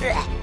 呃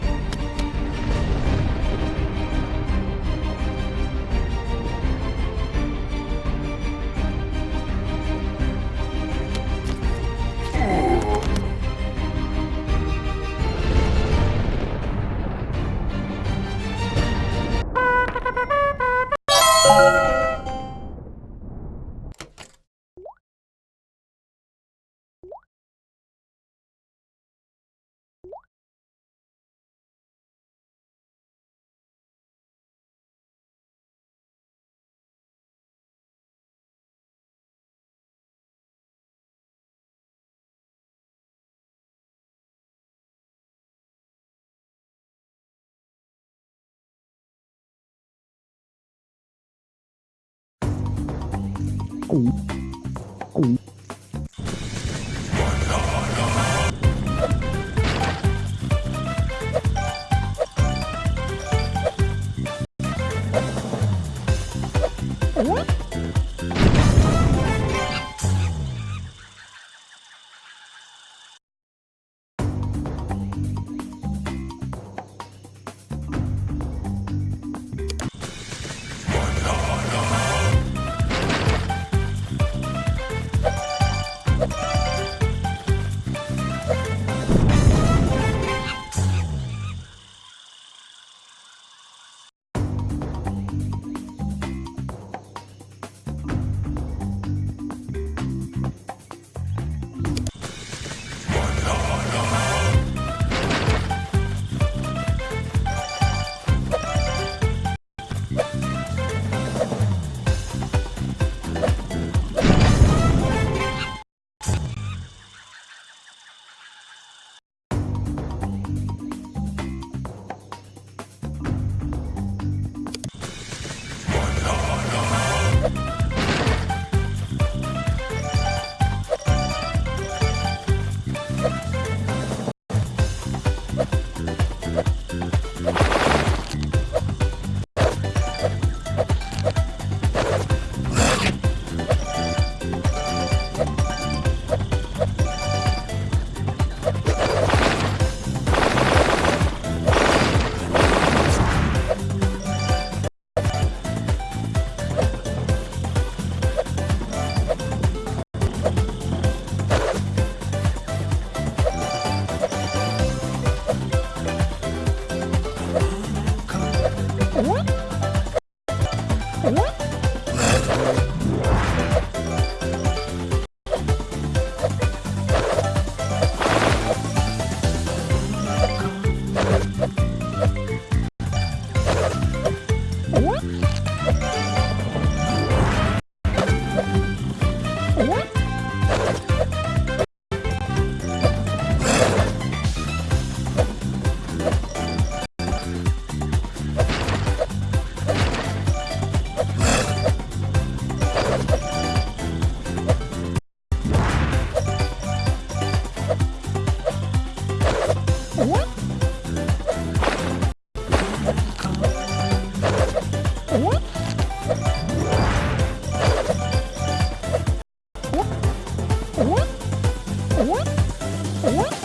嗯嗯。Oh, oh, oh.